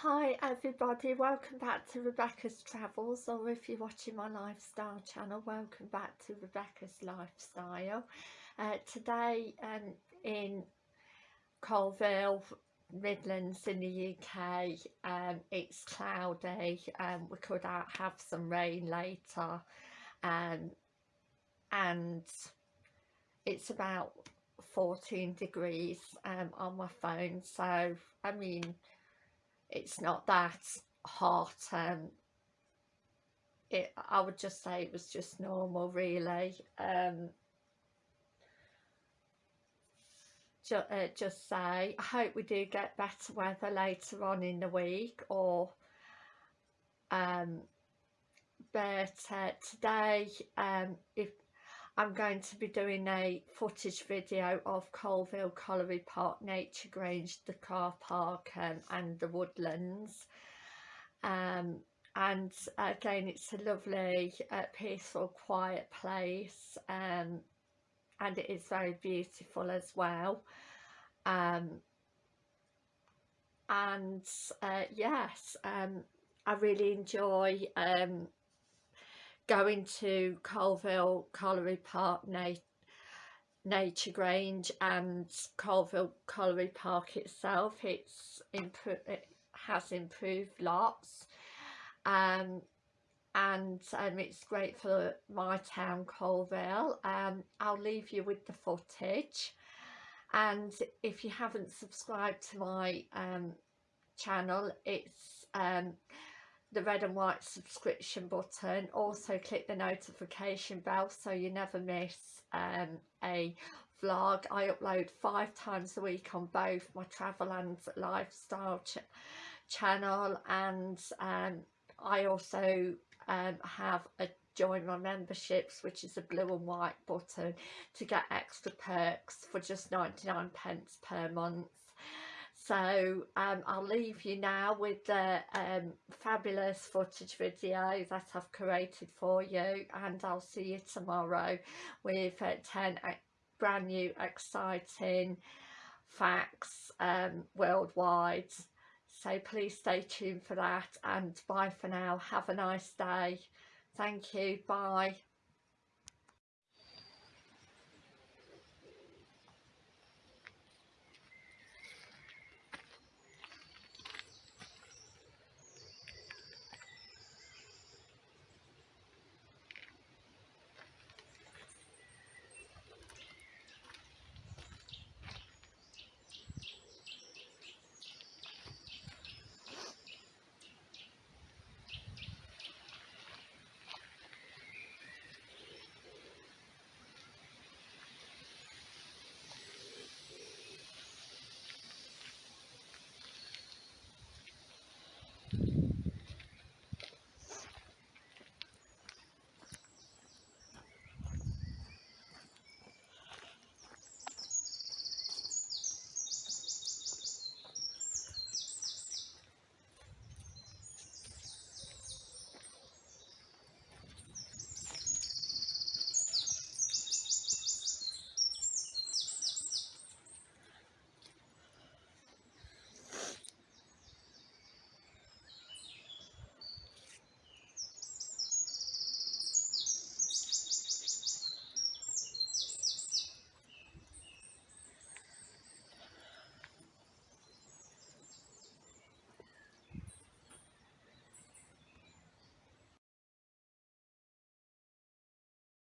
Hi everybody, welcome back to Rebecca's Travels or if you're watching my lifestyle channel, welcome back to Rebecca's Lifestyle. Uh, today um, in Coalville, Midlands in the UK, um, it's cloudy, um, we could have some rain later um, and it's about 14 degrees um, on my phone so I mean it's not that hot um it I would just say it was just normal really um ju uh, just say I hope we do get better weather later on in the week or um but uh, today um if I'm going to be doing a footage video of Coalville Colliery Park Nature Grange, the car park um, and the woodlands. Um, and again it's a lovely, uh, peaceful, quiet place um, and it is very beautiful as well. Um, and uh, yes, um, I really enjoy um, going to Coalville Colliery Park Na Nature Grange and Coalville Colliery Park itself. It's it has improved lots um, and um, it's great for my town Coalville um, I'll leave you with the footage. And if you haven't subscribed to my um, channel it's um, the red and white subscription button. Also click the notification bell so you never miss um, a vlog. I upload five times a week on both my travel and lifestyle ch channel and um, I also um, have a join my memberships which is a blue and white button to get extra perks for just 99 pence per month so um, I'll leave you now with the um, fabulous footage video that I've created for you and I'll see you tomorrow with uh, 10 brand new exciting facts um, worldwide. So please stay tuned for that and bye for now. Have a nice day. Thank you. Bye